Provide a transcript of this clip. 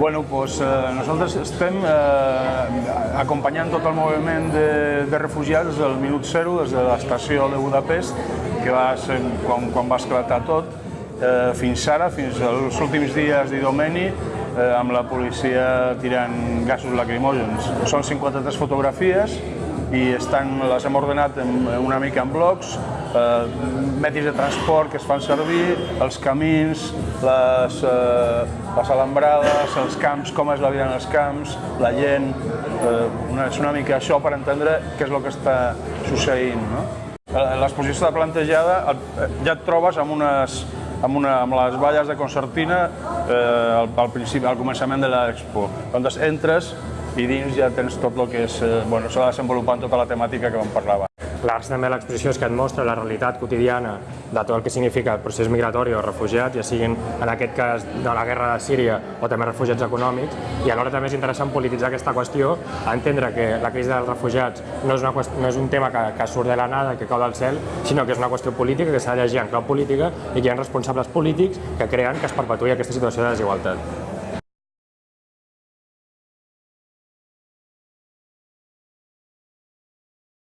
Bueno, pues, eh, nosaltres estem eh, acompanyant tot el moviment de, de refugiats del minut zero, des de l'estació de Budapest, que va ser quan, quan va esclatar tot, eh, fins ara, fins als últims dies d'Idomeni, eh, amb la policia tirant gasos lacrimògens. Són 53 fotografies i estan, les hem ordenat en, una mica en blocs, eh, mètodes de transport que es fan servir, els camins, les, eh, les alambrades, els camps, com és la vida en els camps, la gent, eh, una, és una mica això per entendre què és el que està succeint. No? L'exposició de plantejada ja et trobes amb unes, amb, una, amb les valles de concertina eh, al, al, principi, al començament de l'expo. Quan entres i dins ja tens tot el que és, eh, bueno, s'ha desenvolupant tota la temàtica que vam parlar L'Arts també l'exposició és que et mostra la realitat quotidiana de tot el que significa el procés migratori o refugiats, ja siguin en aquest cas de la guerra de Síria o també refugiats econòmics, i alhora també és interessant polititzar aquesta qüestió, entendre que la crisi dels refugiats no és, una qüestió, no és un tema que, que surt de la nada, que cau del cel, sinó que és una qüestió política que s'ha de llegir en clau política i que hi ha responsables polítics que creen que es perpetuï aquesta situació de desigualtat.